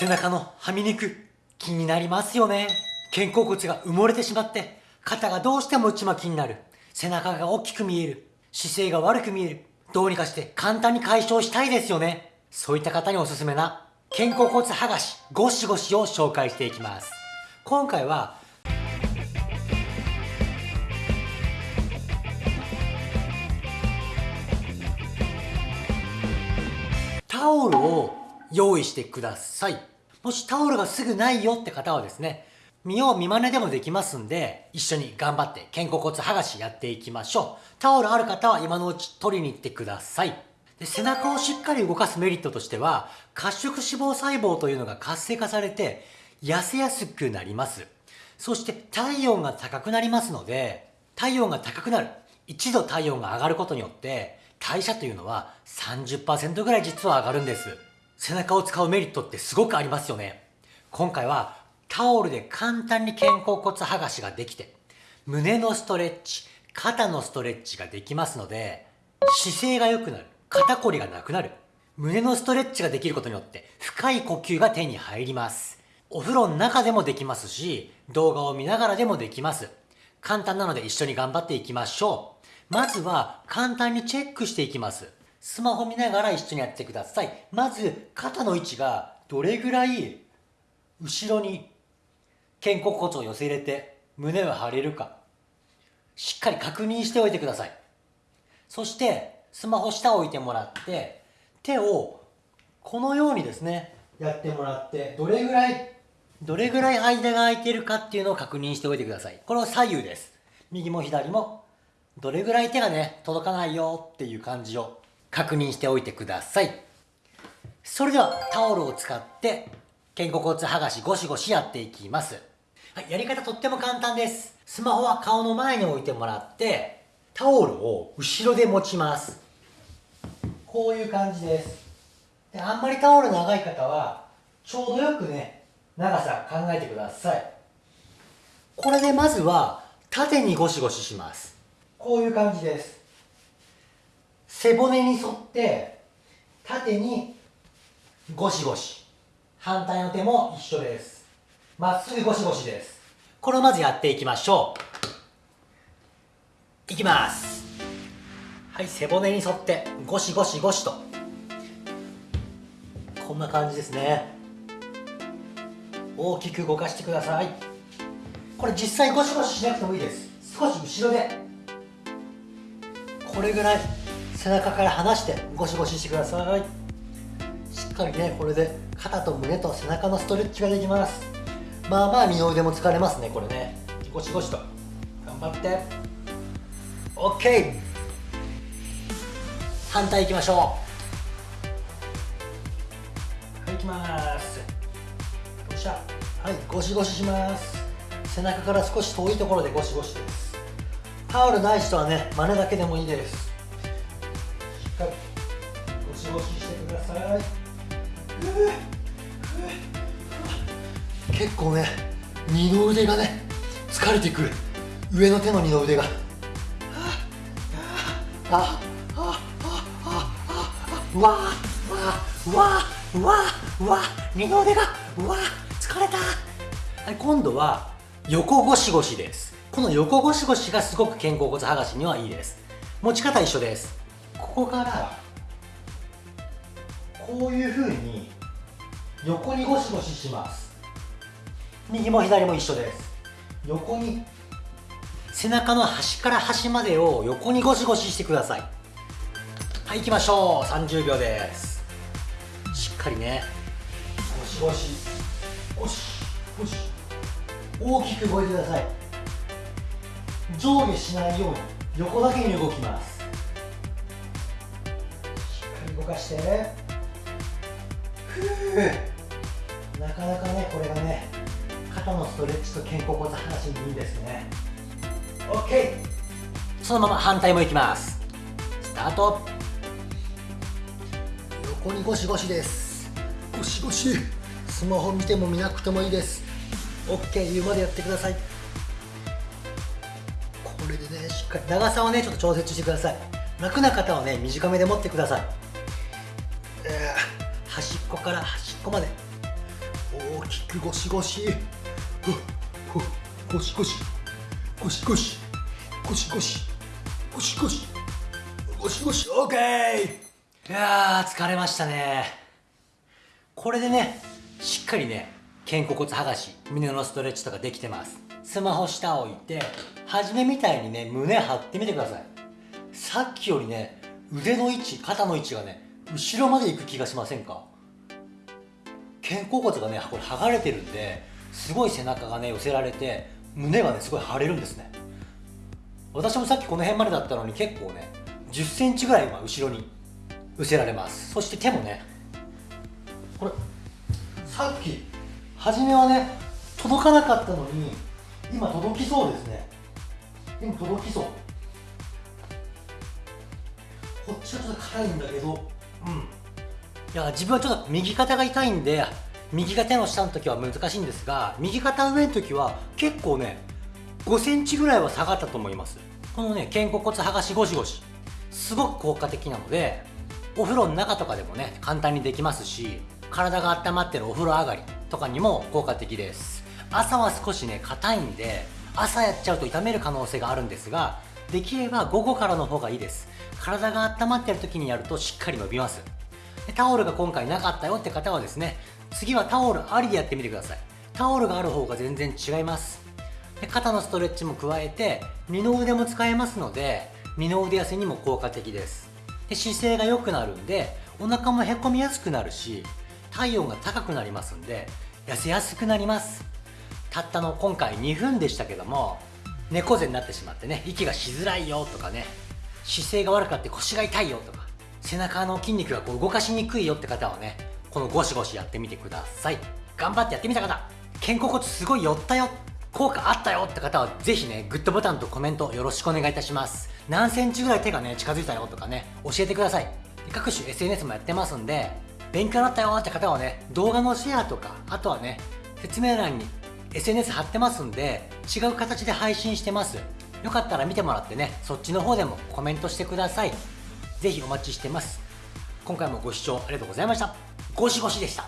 背中のはみ肉気になりますよね。肩甲骨が埋もれてしまって肩がどうしても内巻きになる。背中が大きく見える。姿勢が悪く見える。どうにかして簡単に解消したいですよね。そういった方におすすめな肩甲骨剥がしゴシゴシを紹介していきます。今回はタオルを用意してください。もしタオルがすぐないよって方はですね見よう見真似でもできますんで一緒に頑張って肩甲骨剥がしやっていきましょう。タオルある方は今のうち取りに行ってください。で背中をしっかり動かすメリットとしては褐色脂肪細胞というのが活性化されて痩せやすくなります。そして体温が高くなりますので体温が高くなる。一度体温が上がることによって代謝というのは30%ぐらい実は上がるんです。背中を使うメリットってすごくありますよね。今回はタオルで簡単に肩甲骨剥がしができて胸のストレッチ肩のストレッチができますので姿勢が良くなる肩こりがなくなる胸のストレッチができることによって深い呼吸が手に入ります。お風呂の中でもできますし動画を見ながらでもできます。簡単なので一緒に頑張っていきましょう。まずは簡単にチェックしていきます。スマホ見ながら一緒にやってください。まず肩の位置がどれぐらい後ろに肩甲骨を寄せ入れて胸を張れるかしっかり確認しておいてください。そしてスマホ下を置いてもらって手をこのようにですねやってもらってどれぐらいどれぐらい間が空いてるかっていうのを確認しておいてください。これは左右です。右も左もどれぐらい手がね届かないよっていう感じを確認しておいてください。それではタオルを使って肩甲骨剥がしゴシゴシやっていきます。はい、やり方とっても簡単です。スマホは顔の前に置いてもらってタオルを後ろで持ちます。こういう感じです。であんまりタオル長い方はちょうどよくね長さ考えてください。これでまずは縦にゴシゴシします。こういう感じです。背骨に沿って縦にゴシゴシ。反対の手も一緒です。まっすぐゴシゴシです。これをまずやっていきましょう。いきます。はい背骨に沿ってゴシゴシゴシと。こんな感じですね。大きく動かしてください。これ実際ゴシゴシしなくてもいいです。少し後ろで。これぐらい。背中から離してゴシゴシしてください。しっかりねこれで肩と胸と背中のストレッチができます。まあまあ二の腕も疲れますねこれね。ゴシゴシと。頑張って。OK 反対いきましょう。はいいきます。よっしゃ。はいゴシゴシします。背中から少し遠いところでゴシゴシです。タオルない人はね真似だけでもいいです。結構ね二の腕がね疲れてくる。上の手の二の腕が。ああわあわわわわ二の腕がわあ疲れた。はい今度は横ゴシゴシです。この横ゴシゴシがすごく肩甲骨剥がしにはいいです。持ち方一緒です。ここからこういうふうに横にゴシゴシします。右も左も一緒です。横に背中の端から端までを横にゴシゴシしてください。はい行きましょう。30秒です。しっかりね。ゴシゴシ。ゴシ。ゴシ。大きく動いてください。上下しないように横だけに動きます。しっかり動かして。ふうなかなかねこれがね肩のストレッチと肩甲骨離しにいいですね。OK そのまま反対もいきます。スタート。横にゴシゴシです。ゴシゴシ。スマホ見ても見なくてもいいです。OK 言うまでやってください。これでねしっかり長さをねちょっと調節してください。楽な方はね短めで持ってください。端っこから端っこまで。大きくゴシゴシ。ほほゴシゴシゴシゴシゴシゴシゴシゴシゴシゴシオーケー。いや疲れましたね。これでねしっかりね肩甲骨剥がし胸のストレッチとかできてます。スマホ下置いて初めみたいにね胸張ってみてください。さっきよりね腕の位置肩の位置がね後ろまで行く気がしませんか？肩甲骨がねこれ剥がれてるんですごい背中がね寄せられて胸がねすごい張れるんですね。私もさっきこの辺までだったのに結構ね1 0センチぐらい今後ろに寄せられます。そして手もねこれさっき初めはね届かなかったのに今届きそうですね。今届きそう。こっちはちょっと硬いんだけどうん。いや自分はちょっと右肩が痛いんで右が手の下の時は難しいんですが右肩上の時は結構ね5センチぐらいは下がったと思います。このね肩甲骨剥がしゴシゴシ。すごく効果的なのでお風呂の中とかでもね簡単にできますし体が温まってるお風呂上がりとかにも効果的です。朝は少しね硬いんで朝やっちゃうと痛める可能性があるんですができれば午後からの方がいいです。体が温まってる時にやるとしっかり伸びます。タオルが今回なかったよって方はですね次はタオルありでやってみてください。タオルがある方が全然違います。で肩のストレッチも加えて二の腕も使えますので二の腕痩せにも効果的です。で姿勢が良くなるんでお腹もへこみやすくなるし体温が高くなりますんで痩せやすくなります。たったの今回2分でしたけども猫背になってしまってね息がしづらいよとかね姿勢が悪かって腰が痛いよとか背中の筋肉がこう動かしにくいよって方はねこのゴシゴシやってみてください。頑張ってやってみた方肩甲骨すごい寄ったよ効果あったよって方はぜひねグッドボタンとコメントよろしくお願いいたします。何センチぐらい手がね近づいたよとかね教えてください。各種 SNS もやってますんで勉強になったよって方はね動画のシェアとかあとはね説明欄に SNS 貼ってますんで違う形で配信してます。よかったら見てもらってねそっちの方でもコメントしてください。ぜひお待ちしてます。今回もご視聴ありがとうございました。ゴシゴシでした。